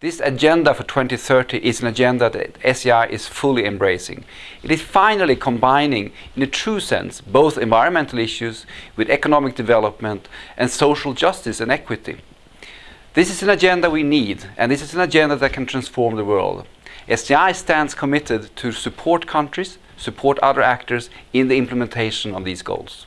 This agenda for 2030 is an agenda that SEI is fully embracing. It is finally combining, in a true sense, both environmental issues with economic development and social justice and equity. This is an agenda we need, and this is an agenda that can transform the world. SEI stands committed to support countries, support other actors in the implementation of these goals.